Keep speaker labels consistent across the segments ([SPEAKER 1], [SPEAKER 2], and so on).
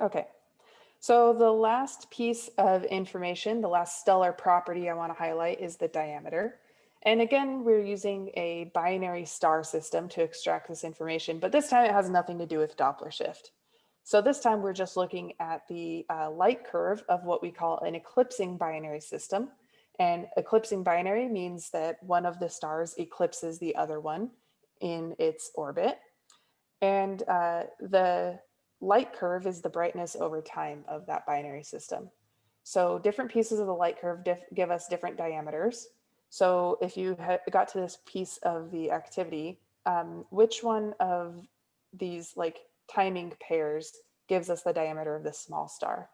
[SPEAKER 1] Okay, so the last piece of information, the last stellar property I want to highlight is the diameter. And again, we're using a binary star system to extract this information, but this time it has nothing to do with Doppler shift. So this time we're just looking at the uh, light curve of what we call an eclipsing binary system. And eclipsing binary means that one of the stars eclipses the other one in its orbit. And uh, the light curve is the brightness over time of that binary system. So different pieces of the light curve give us different diameters. So if you got to this piece of the activity, um, which one of these like timing pairs gives us the diameter of this small star?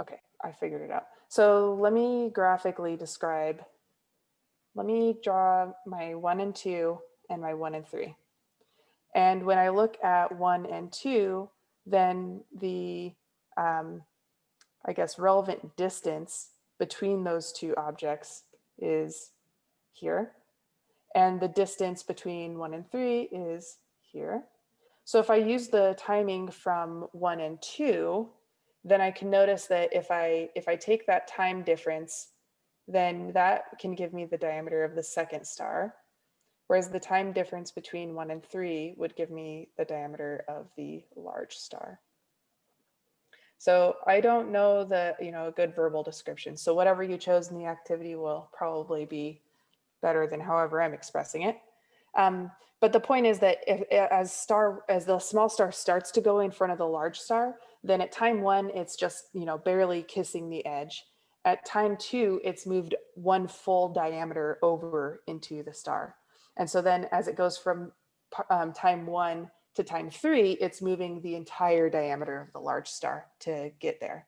[SPEAKER 1] Okay, I figured it out. So let me graphically describe, let me draw my one and two and my one and three. And when I look at one and two, then the, um, I guess, relevant distance between those two objects is here. And the distance between one and three is here. So if I use the timing from one and two, then I can notice that if I if I take that time difference, then that can give me the diameter of the second star whereas the time difference between one and three would give me the diameter of the large star. So I don't know the, you know, a good verbal description. So whatever you chose in the activity will probably be better than however I'm expressing it. Um, but the point is that if, as star, as the small star starts to go in front of the large star, then at time one, it's just, you know, barely kissing the edge. At time two, it's moved one full diameter over into the star. And so then as it goes from um, time one to time three, it's moving the entire diameter of the large star to get there.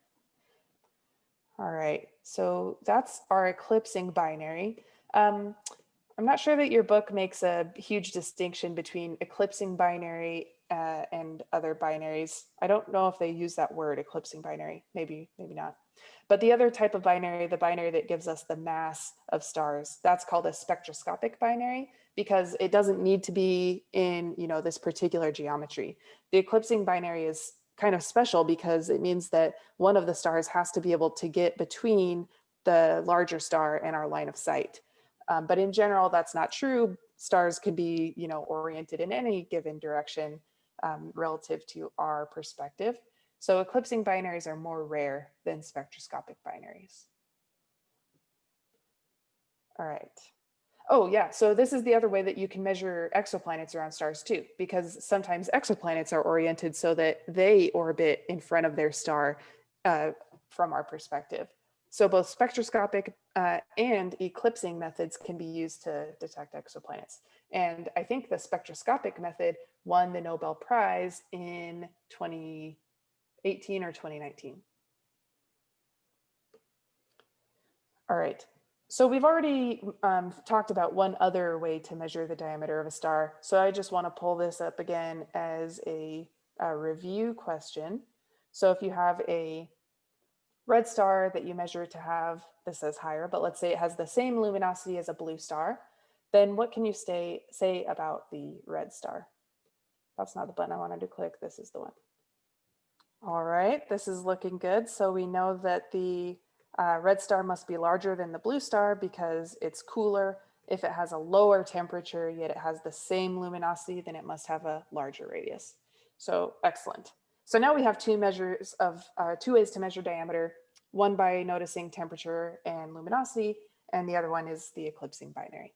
[SPEAKER 1] All right, so that's our eclipsing binary. Um, I'm not sure that your book makes a huge distinction between eclipsing binary uh, and other binaries. I don't know if they use that word eclipsing binary, maybe, maybe not. But the other type of binary, the binary that gives us the mass of stars, that's called a spectroscopic binary because it doesn't need to be in you know this particular geometry. The eclipsing binary is kind of special because it means that one of the stars has to be able to get between the larger star and our line of sight. Um, but in general, that's not true. Stars can be you know oriented in any given direction um, relative to our perspective. So eclipsing binaries are more rare than spectroscopic binaries. All right. Oh yeah, so this is the other way that you can measure exoplanets around stars too, because sometimes exoplanets are oriented so that they orbit in front of their star uh, from our perspective. So both spectroscopic uh, and eclipsing methods can be used to detect exoplanets. And I think the spectroscopic method won the Nobel Prize in 2018 or 2019. All right, so we've already um, talked about one other way to measure the diameter of a star. So I just want to pull this up again as a, a review question. So if you have a red star that you measure to have, this says higher, but let's say it has the same luminosity as a blue star, then what can you stay, say about the red star? That's not the button I wanted to click, this is the one. All right, this is looking good. So we know that the uh, red star must be larger than the blue star because it's cooler. If it has a lower temperature, yet it has the same luminosity, then it must have a larger radius. So excellent. So now we have two measures of uh, two ways to measure diameter, one by noticing temperature and luminosity, and the other one is the eclipsing binary.